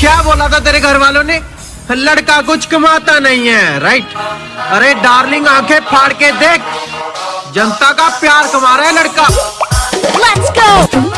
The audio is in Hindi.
क्या बोला था तेरे घर वालों ने? लड़का कुछ कमाता नहीं है राइट अरे डार्लिंग आँखें फाड़ के देख। जनता का प्यार कमा रहा है लड़का। Let's go!